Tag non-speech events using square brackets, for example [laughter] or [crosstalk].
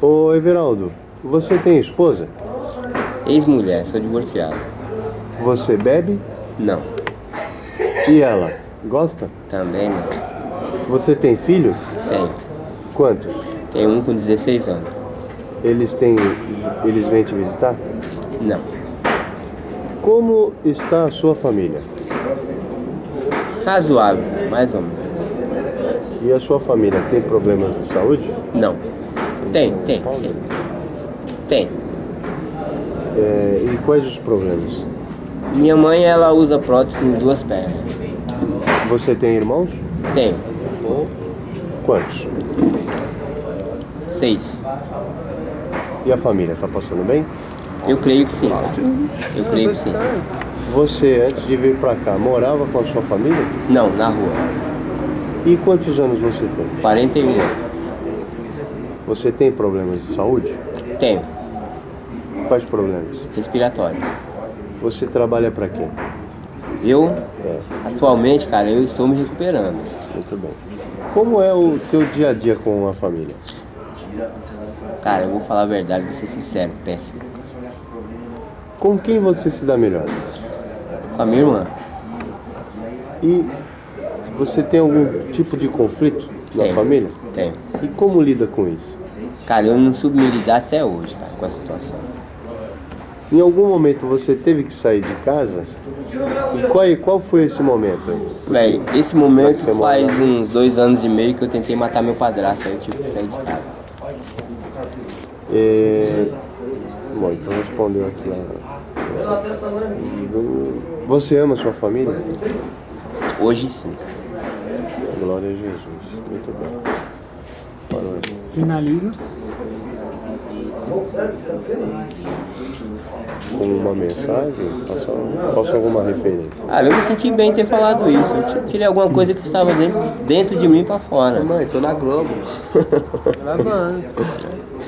Ô Everaldo, você tem esposa? Ex-mulher, sou divorciado. Você bebe? Não, E ela? Gosta? também não. Você tem filhos? Tenho. Quantos? Tenho um com 16 anos. Eles têm. Eles vêm te visitar? Não. Como está a sua família? Razoável, mais ou menos. E a sua família tem problemas de saúde? Não. Tem, tem, tem. Tem. É, e quais os problemas? Minha mãe, ela usa prótese em duas pernas. Você tem irmãos? Tenho. Quantos? Seis. E a família, está passando bem? Eu creio que sim, cara. Eu creio que sim. Você, antes de vir para cá, morava com a sua família? Não, na rua. E quantos anos você tem? 41. Você tem problemas de saúde? Tenho. Quais problemas? Respiratório. Você trabalha para quê? Eu, É, atualmente, cara, eu estou me recuperando. muito bem. Como é o seu dia a dia com a família? Cara, eu vou falar a verdade, vou ser sincero, péssimo. Com quem você se dá melhor? Com a minha irmã. E você tem algum tipo de conflito na Tenho. família? Tenho. E como lida com isso? Cara, eu não soube me lidar até hoje, cara, com a situação. Em algum momento você teve que sair de casa? E qual, qual foi esse momento aí? Véi, esse momento faz mora- uns dois anos e meio que eu tentei matar meu padrasto, aí eu tive que sair de casa. É... Bom, então respondeu aqui a... Você ama sua família? Hoje sim. Glória a Jesus. Muito bem. Parou aí. Finaliza. Com uma mensagem? Faça, faça alguma referência. Cara, eu me senti bem em ter falado isso. Eu tirei alguma coisa que estava dentro, dentro de mim pra fora. Mãe, tô na Globo. Gravando. [laughs]